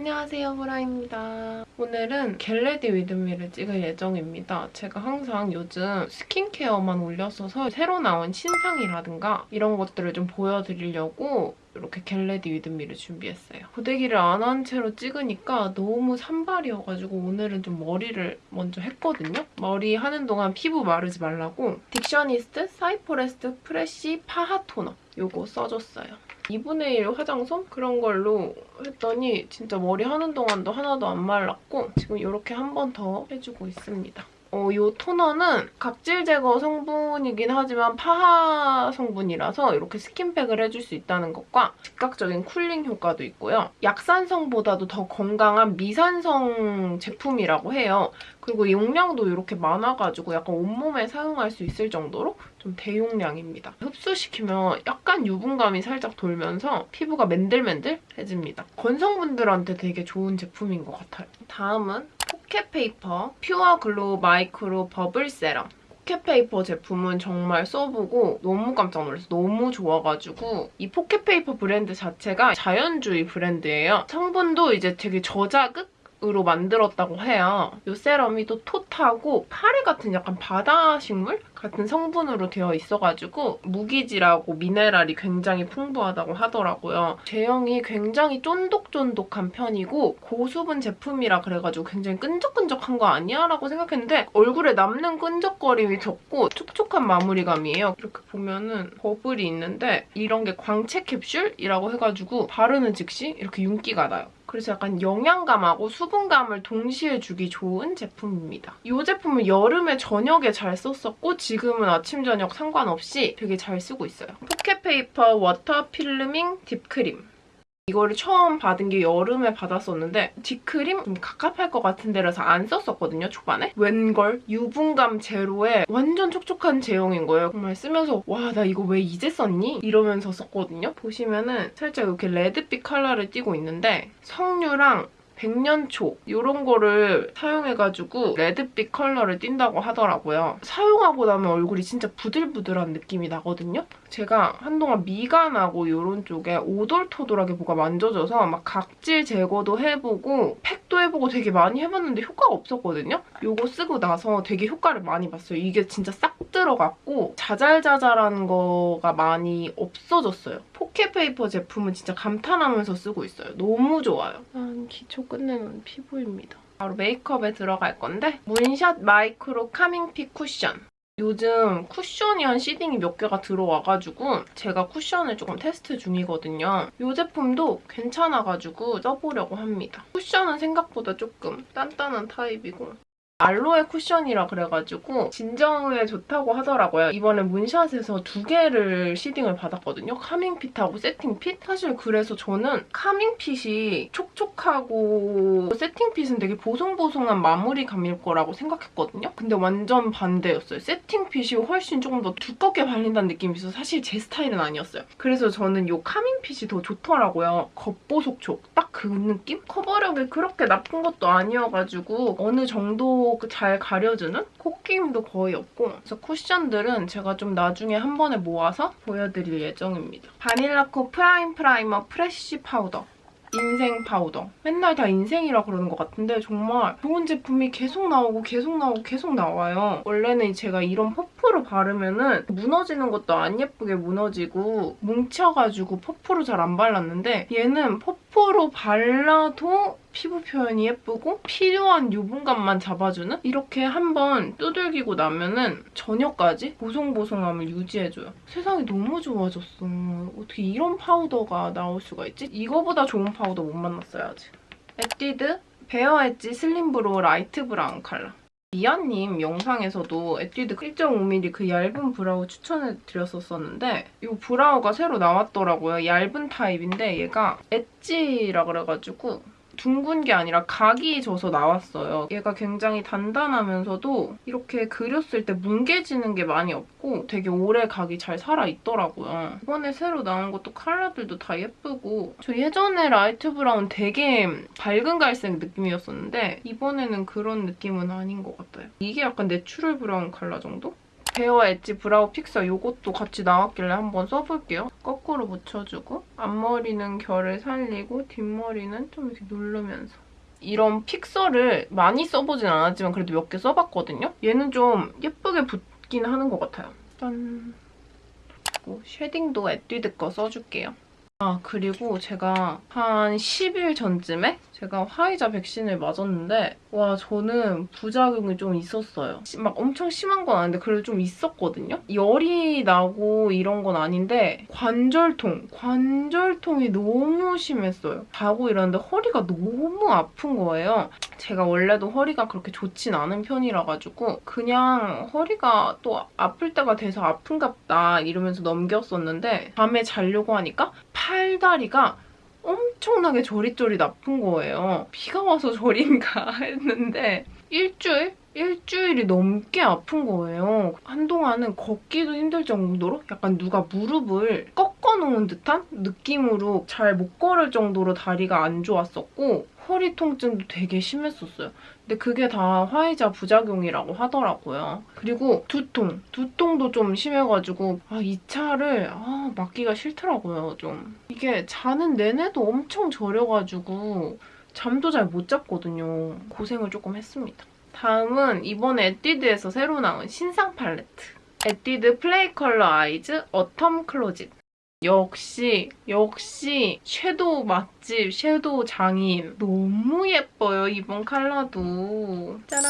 안녕하세요, 보라입니다. 오늘은 get ready with me를 찍을 예정입니다. 제가 항상 요즘 스킨케어만 올렸어서 새로 나온 신상이라든가 이런 것들을 좀 보여드리려고 이렇게 get ready with me를 준비했어요. 고데기를 안 한 채로 찍으니까 너무 산발이어가지고 오늘은 좀 머리를 먼저 했거든요. 머리 하는 동안 피부 마르지 말라고 딕셔니스트 사이포레스트 fresh 파하 토너 요거 써줬어요. 2분의 1 화장솜? 그런 걸로 했더니 진짜 머리 하는 동안도 하나도 안 말랐고 지금 이렇게 한 번 더 해주고 있습니다. 어, 이 토너는 각질 제거 성분이긴 하지만 파하 성분이라서 이렇게 스킨팩을 해줄 수 있다는 것과 즉각적인 cooling 효과도 있고요. 약산성보다도 더 건강한 미산성 제품이라고 해요. 그리고 용량도 이렇게 많아가지고 약간 온몸에 사용할 수 있을 정도로 좀 대용량입니다. 흡수시키면 약간 유분감이 살짝 돌면서 피부가 맨들맨들해집니다. 건성분들한테 되게 좋은 제품인 것 같아요. 다음은 포켓페이퍼 pure glow micro bubble 세럼 포켓페이퍼 제품은 정말 써보고 너무 깜짝 놀랐어요. 너무 좋아가지고 이 포켓페이퍼 브랜드 자체가 자연주의 브랜드예요. 성분도 이제 되게 저자극 으로 만들었다고 해요. 이 세럼이 또 톳하고 파래 같은 약간 바다 식물 같은 성분으로 되어 있어가지고 무기질하고 미네랄이 굉장히 풍부하다고 하더라고요. 제형이 굉장히 쫀득쫀득한 편이고 고수분 제품이라 그래가지고 굉장히 끈적끈적한 거 아니야? 라고 생각했는데 얼굴에 남는 끈적거림이 적고 촉촉한 마무리감이에요. 이렇게 보면은 버블이 있는데 이런 게 광채 캡슐이라고 해가지고 바르는 즉시 이렇게 윤기가 나요. 그래서 약간 영양감하고 수분감을 동시에 주기 좋은 제품입니다. 이 제품은 여름에 저녁에 잘 썼었고 지금은 아침 저녁 상관없이 되게 잘 쓰고 있어요. 포켓페이퍼 Water Filming Deep Cream 이거를 처음 받은 게 여름에 받았었는데 deep cream 좀 갑갑할 것 같은 데라서 안 썼었거든요, 초반에. 웬걸 유분감 제로에 완전 촉촉한 제형인 거예요. 정말 쓰면서 와, 나 이거 왜 이제 썼니? 이러면서 썼거든요. 보시면은 살짝 이렇게 red빛 컬러를 띠고 있는데 석류랑 백년초 이런 거를 사용해가지고 red빛 컬러를 띈다고 하더라고요. 사용하고 나면 얼굴이 진짜 부들부들한 느낌이 나거든요. 제가 한동안 미간하고 이런 쪽에 오돌토돌하게 뭐가 만져져서 막 각질 제거도 해보고 팩도 해보고 되게 많이 해봤는데 효과가 없었거든요. 이거 쓰고 나서 되게 효과를 많이 봤어요. 이게 진짜 싹 들어갔고 자잘자잘한 거가 많이 없어졌어요. 포켓페이퍼 제품은 진짜 감탄하면서 쓰고 있어요. 너무 좋아요. 난 기초 끝낸 피부입니다. 바로 메이크업에 들어갈 건데 문샷 Micro Calming Fit 쿠션. 요즘 쿠션이 한 seeding이 몇 개가 들어와가지고 제가 쿠션을 조금 테스트 중이거든요. 이 제품도 괜찮아가지고 써보려고 합니다. 쿠션은 생각보다 조금 단단한 타입이고 알로에 쿠션이라 그래가지고 진정에 좋다고 하더라고요. 이번에 문샷에서 두 개를 seeding을 받았거든요. Calming Fit하고 Setting Fit? 사실 그래서 저는 Calming Fit이 촉촉하고 Setting Fit은 되게 보송보송한 마무리감일 거라고 생각했거든요. 근데 완전 반대였어요. Setting Fit이 훨씬 조금 더 두껍게 발린다는 느낌이 있어서 사실 제 스타일은 아니었어요. 그래서 저는 이 Calming Fit이 더 좋더라고요. 겉보속촉. 딱 그 느낌? 커버력이 그렇게 나쁜 것도 아니어가지고 어느 정도 잘 가려주는 코끼임도 거의 없고 그래서 쿠션들은 제가 좀 나중에 한 번에 모아서 보여드릴 예정입니다. 바닐라코 Prime Primer Fresh Powder 인생 파우더. 맨날 다 인생이라 그러는 것 같은데 정말 좋은 제품이 계속 나오고 계속 나오고 계속 나와요. 원래는 제가 이런 퍼프를 바르면 은 무너지는 것도 안 예쁘게 무너지고 뭉쳐가지고 퍼프로 잘 안 발랐는데 얘는 퍼프로 발라도 피부 표현이 예쁘고 필요한 유분감만 잡아주는 이렇게 한번 두들기고 나면은 저녁까지 보송보송함을 유지해줘요. 세상이 너무 좋아졌어. 어떻게 이런 파우더가 나올 수가 있지? 이거보다 좋은 파우더 못 만났어요, 아직. 에뛰드 Bare Edge Slim Brow Light Brown 컬러. 미아님 영상에서도 에뛰드 1.5mm 그 얇은 brow 추천해드렸었는데 이 brow가 새로 나왔더라고요. 얇은 타입인데 얘가 엣지라 그래가지고 둥근 게 아니라 각이 져서 나왔어요. 얘가 굉장히 단단하면서도 이렇게 그렸을 때 뭉개지는 게 많이 없고 되게 오래 각이 잘 살아있더라고요. 이번에 새로 나온 것도 컬러들도 다 예쁘고 저 예전에 Light Brown 되게 밝은 갈색 느낌이었었는데 이번에는 그런 느낌은 아닌 것 같아요. 이게 약간 natural brown 컬러 정도? Bare Edge Brow Fixer 이것도 같이 나왔길래 한번 써볼게요. 거꾸로 묻혀주고 앞머리는 결을 살리고 뒷머리는 좀 이렇게 누르면서 이런 fixer를 많이 써보진 않았지만 그래도 몇 개 써봤거든요. 얘는 좀 예쁘게 붙긴 하는 것 같아요. 짠. shading도 에뛰드 거 써줄게요. 아 그리고 제가 한 10일 전쯤에 제가 화이자 백신을 맞았는데 와 저는 부작용이 좀 있었어요. 시- 막 엄청 심한 건 아닌데 그래도 좀 있었거든요. 열이 나고 이런 건 아닌데 관절통, 관절통이 너무 심했어요. 자고 일어났는데 허리가 너무 아픈 거예요. 제가 원래도 허리가 그렇게 좋진 않은 편이라 가지고 그냥 허리가 또 아플 때가 돼서 아픈갑다 이러면서 넘겼었는데 밤에 자려고 하니까 팔다리가 엄청나게 저릿저릿 아픈 거예요. 비가 와서 저린가 했는데 일주일? 일주일이 넘게 아픈 거예요. 한동안은 걷기도 힘들 정도로 약간 누가 무릎을 꺾어놓은 듯한 느낌으로 잘 못 걸을 정도로 다리가 안 좋았었고 허리 통증도 되게 심했었어요. 근데 그게 다 화이자 부작용이라고 하더라고요. 그리고 두통, 두통도 좀 심해가지고 아, 이 차를 아, 맡기가 싫더라고요, 좀. 이게 자는 내내도 엄청 저려가지고 잠도 잘 못 잤거든요. 고생을 조금 했습니다. 다음은 이번에 에뛰드에서 새로 나온 신상 팔레트. 에뛰드 Play Color Eyes Autumn Closet. 역시 역시 shadow 맛집 shadow 장인. 너무 예뻐요 이번 컬러도. 짜란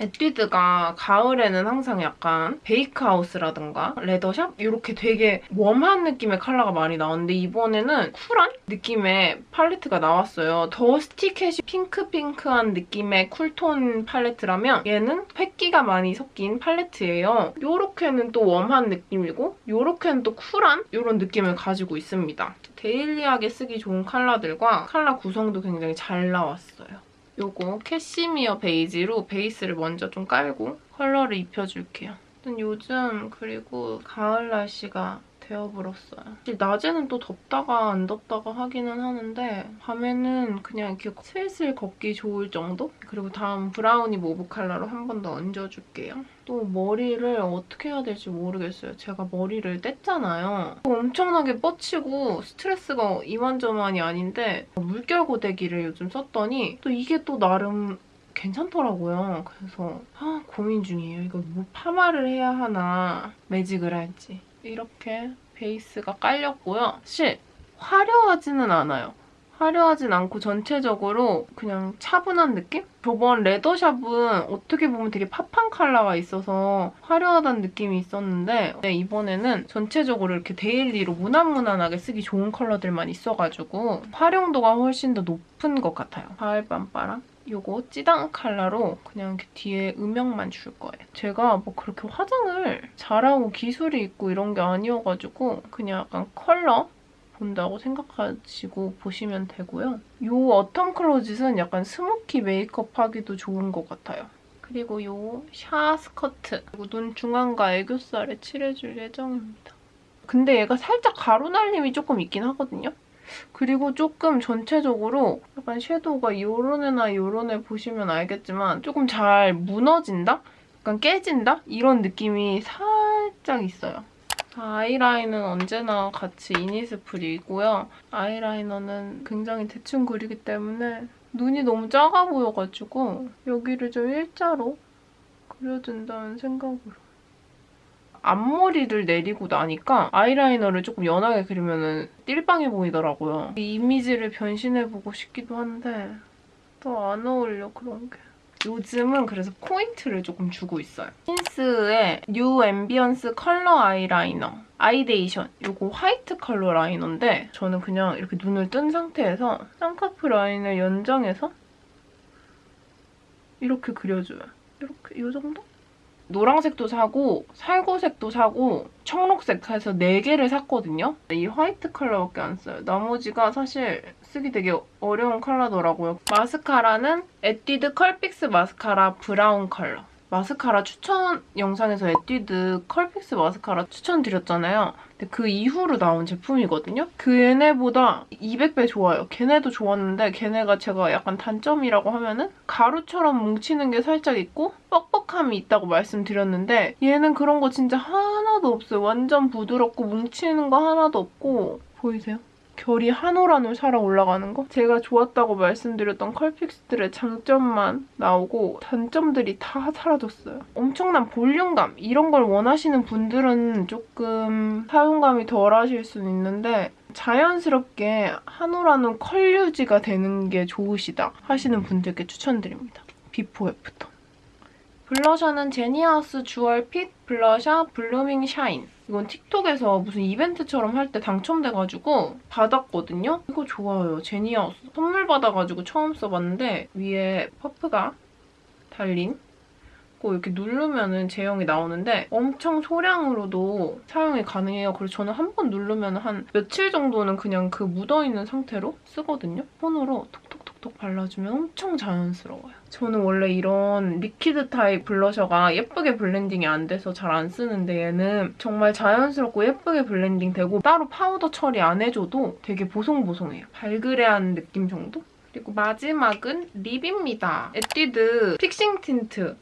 에뛰드가 가을에는 항상 약간 Bakehouse라든가 Leather Shop 이렇게 되게 warm한 느낌의 컬러가 많이 나오는데 이번에는 쿨한 느낌의 팔레트가 나왔어요. 더 스티켓이 핑크핑크한 느낌의 cool tone 팔레트라면 얘는 회끼가 많이 섞인 팔레트예요. 요렇게는 또 warm한 느낌이고 요렇게는 또 쿨한 이런 느낌을 가지고 있습니다. daily하게 쓰기 좋은 컬러들과 컬러 구성도 굉장히 잘 나왔어요. 요거 캐시미어 베이지로 베이스를 먼저 좀 깔고 컬러를 입혀줄게요. 요즘 그리고 가을 날씨가 되어버렸어요. 낮에는 또 덥다가 안 덥다가 하기는 하는데 밤에는 그냥 이렇게 슬슬 걷기 좋을 정도? 그리고 다음 Brownie Mauve 컬러로 한 번 더 얹어줄게요. 또 머리를 어떻게 해야 될지 모르겠어요. 제가 머리를 뗐잖아요. 엄청나게 뻗치고 스트레스가 이만저만이 아닌데 물결 고데기를 요즘 썼더니 또 이게 또 나름 괜찮더라고요. 그래서 아, 고민 중이에요. 이거 뭐 파마를 해야 하나 매직을 할지. 이렇게 베이스가 깔렸고요. 사실 화려하지는 않아요. 화려하진 않고 전체적으로 그냥 차분한 느낌? 저번 레더샵은 어떻게 보면 되게 팝한 컬러가 있어서 화려하다는 느낌이 있었는데 네, 이번에는 전체적으로 이렇게 daily로 무난무난하게 쓰기 좋은 컬러들만 있어가지고 활용도가 훨씬 더 높은 것 같아요. 가을 밤바람. 요거 찌당 컬러로 그냥 뒤에 음영만 줄 거예요. 제가 뭐 그렇게 화장을 잘하고 기술이 있고 이런 게 아니어가지고 그냥 약간 컬러 본다고 생각하시고 보시면 되고요. 이 어텀 클로짓은 약간 smoky 메이크업 하기도 좋은 것 같아요. 그리고 이샤 스커트 그리고 눈 중앙과 애교살에 칠해줄 예정입니다. 근데 얘가 살짝 가루 날림이 조금 있긴 하거든요. 그리고 조금 전체적으로 약간 섀도우가 요런 애나 요런 애 보시면 알겠지만 조금 잘 무너진다? 약간 깨진다? 이런 느낌이 살짝 있어요. 아이라인은 언제나 같이 이니스프리고요. 아이라이너는 굉장히 대충 그리기 때문에 눈이 너무 작아 보여가지고 여기를 좀 일자로 그려준다는 생각으로. 앞머리를 내리고 나니까 아이라이너를 조금 연하게 그리면 띨빵해 보이더라고요. 이 이미지를 변신해보고 싶기도 한데 더 안 어울려 그런 게. 요즘은 그래서 포인트를 조금 주고 있어요. 힌스의 뉴 앰비언스 컬러 아이라이너 아이데이션 이거 화이트 컬러 라이너인데 저는 그냥 이렇게 눈을 뜬 상태에서 쌍꺼풀 라인을 연장해서 이렇게 그려줘요. 이렇게 이 정도? 노란색도 사고 살구색도 사고 청록색 해서 4개를 샀거든요. 이 화이트 컬러밖에 안 써요. 나머지가 사실 쓰기 되게 어려운 컬러더라고요. 마스카라는 에뛰드 컬픽스 마스카라 브라운 컬러. 마스카라 추천 영상에서 에뛰드 컬픽스 마스카라 추천드렸잖아요. 근데 그 이후로 나온 제품이거든요. 그 얘네보다 200배 좋아요. 걔네도 좋았는데 걔네가 제가 약간 단점이라고 하면은 가루처럼 뭉치는 게 살짝 있고 뻑뻑함이 있다고 말씀드렸는데 얘는 그런 거 진짜 하나도 없어요. 완전 부드럽고 뭉치는 거 하나도 없고 보이세요? 결이 한 올 한 올 살아 올라가는 거? 제가 좋았다고 말씀드렸던 컬픽스들의 장점만 나오고 단점들이 다 사라졌어요. 엄청난 볼륨감 이런 걸 원하시는 분들은 조금 사용감이 덜 하실 수는 있는데 자연스럽게 한 올 한 올 컬 유지가 되는 게 좋으시다 하시는 분들께 추천드립니다. before after. 블러셔는 제니하우스 주얼 핏 블러셔 블루밍 샤인. 이건 틱톡에서 무슨 이벤트처럼 할 때 당첨돼가지고 받았거든요? 이거 좋아요. 제니하우스. 선물 받아가지고 처음 써봤는데 위에 퍼프가 달린 거 이렇게 누르면은 제형이 나오는데 엄청 소량으로도 사용이 가능해요. 그래서 저는 한 번 누르면 한 며칠 정도는 그냥 그 묻어있는 상태로 쓰거든요. 손으로 톡 톡톡톡 발라주면 엄청 자연스러워요. 저는 원래 이런 liquid 타입 블러셔가 예쁘게 blending이 안 돼서 잘 안 쓰는데 얘는 정말 자연스럽고 예쁘게 blending 되고 따로 파우더 처리 안 해줘도 되게 보송보송해요. 발그레한 느낌 정도? 그리고 마지막은 립입니다. 에뛰드 픽싱 틴트.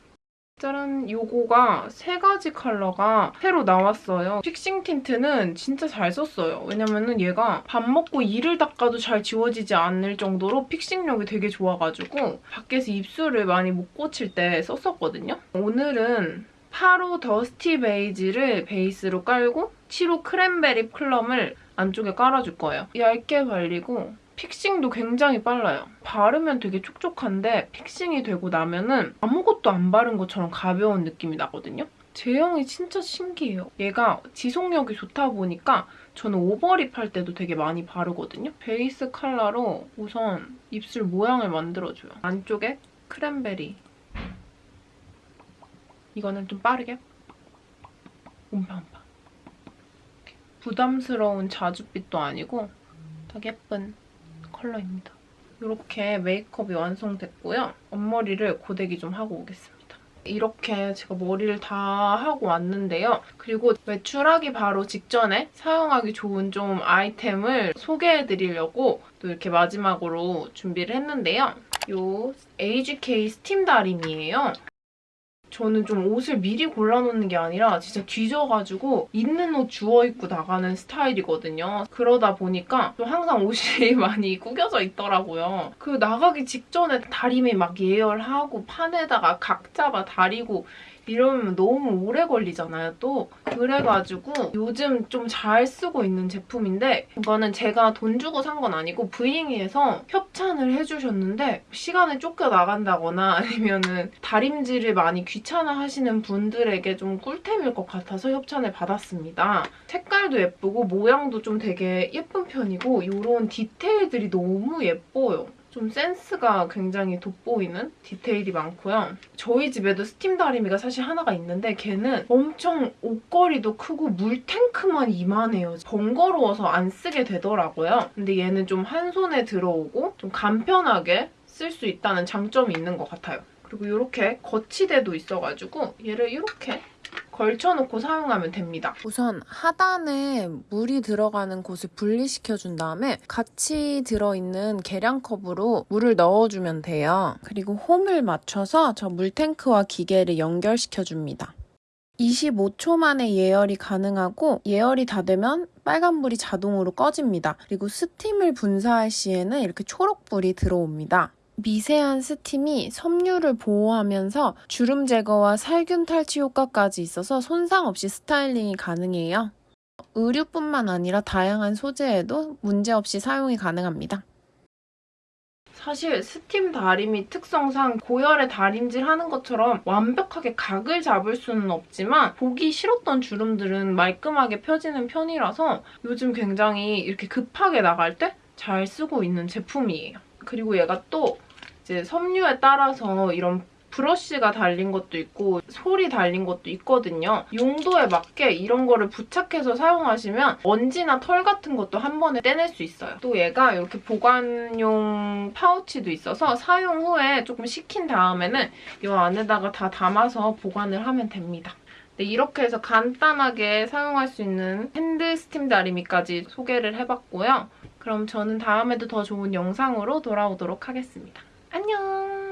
짜란! 요거가 세 가지 컬러가 새로 나왔어요. 픽싱 틴트는 진짜 잘 썼어요. 왜냐면은 얘가 밥 먹고 이를 닦아도 잘 지워지지 않을 정도로 fixing력이 되게 좋아가지고 밖에서 입술을 많이 못 고칠 때 썼었거든요. 오늘은 8호 더스티 베이지를 베이스로 깔고 7호 크랜베리 플럼을 안쪽에 깔아줄 거예요. 얇게 발리고 fixing도 굉장히 빨라요. 바르면 되게 촉촉한데 fixing이 되고 나면 은 아무것도 안 바른 것처럼 가벼운 느낌이 나거든요. 제형이 진짜 신기해요. 얘가 지속력이 좋다 보니까 저는 오버립 할 때도 되게 많이 바르거든요. 베이스 컬러로 우선 입술 모양을 만들어줘요. 안쪽에 크랜베리. 이거는 좀 빠르게. 옴파옴파. 부담스러운 자줏빛도 아니고 딱 예쁜 컬러입니다. 이렇게 메이크업이 완성됐고요. 앞머리를 고데기 좀 하고 오겠습니다. 이렇게 제가 머리를 다 하고 왔는데요. 그리고 외출하기 바로 직전에 사용하기 좋은 좀 아이템을 소개해드리려고 또 이렇게 마지막으로 준비를 했는데요. 이 AGK 스팀 다림이에요. 저는 좀 옷을 미리 골라놓는 게 아니라 진짜 뒤져가지고 있는 옷 주워 입고 나가는 스타일이거든요. 그러다 보니까 좀 항상 옷이 많이 구겨져 있더라고요. 그 나가기 직전에 다림이 막 예열하고 판에다가 각 잡아 다리고 이러면 너무 오래 걸리잖아요, 또. 그래가지고 요즘 좀 잘 쓰고 있는 제품인데 이거는 제가 돈 주고 산 건 아니고 브이잉이에서 협찬을 해주셨는데 시간에 쫓겨 나간다거나 아니면은 다림질을 많이 귀찮아하시는 분들에게 좀 꿀템일 것 같아서 협찬을 받았습니다. 색깔도 예쁘고 모양도 좀 되게 예쁜 편이고 이런 디테일들이 너무 예뻐요. 좀 센스가 굉장히 돋보이는 디테일이 많고요. 저희 집에도 스팀 다리미가 사실 하나가 있는데 걔는 엄청 옷걸이도 크고 물탱크만 이만해요. 번거로워서 안 쓰게 되더라고요. 근데 얘는 좀 한 손에 들어오고 좀 간편하게 쓸 수 있다는 장점이 있는 것 같아요. 그리고 이렇게 거치대도 있어가지고 얘를 이렇게 걸쳐놓고 사용하면 됩니다. 우선 하단에 물이 들어가는 곳을 분리시켜준 다음에 같이 들어있는 계량컵으로 물을 넣어주면 돼요. 그리고 홈을 맞춰서 저 물탱크와 기계를 연결시켜줍니다. 25초 만에 예열이 가능하고 예열이 다 되면 빨간불이 자동으로 꺼집니다. 그리고 스팀을 분사할 시에는 이렇게 초록불이 들어옵니다. 미세한 스팀이 섬유를 보호하면서 주름 제거와 살균 탈취 효과까지 있어서 손상 없이 스타일링이 가능해요. 의류뿐만 아니라 다양한 소재에도 문제없이 사용이 가능합니다. 사실 스팀 다리미 특성상 고열에 다림질 하는 것처럼 완벽하게 각을 잡을 수는 없지만 보기 싫었던 주름들은 말끔하게 펴지는 편이라서 요즘 굉장히 이렇게 급하게 나갈 때 잘 쓰고 있는 제품이에요. 그리고 얘가 또 이제 섬유에 따라서 이런 브러쉬가 달린 것도 있고 솔이 달린 것도 있거든요. 용도에 맞게 이런 거를 부착해서 사용하시면 먼지나 털 같은 것도 한 번에 떼낼 수 있어요. 또 얘가 이렇게 보관용 파우치도 있어서 사용 후에 조금 식힌 다음에는 이 안에다가 다 담아서 보관을 하면 됩니다. 네, 이렇게 해서 간단하게 사용할 수 있는 핸드 스팀 다리미까지 소개를 해봤고요. 그럼 저는 다음에도 더 좋은 영상으로 돌아오도록 하겠습니다. 안녕.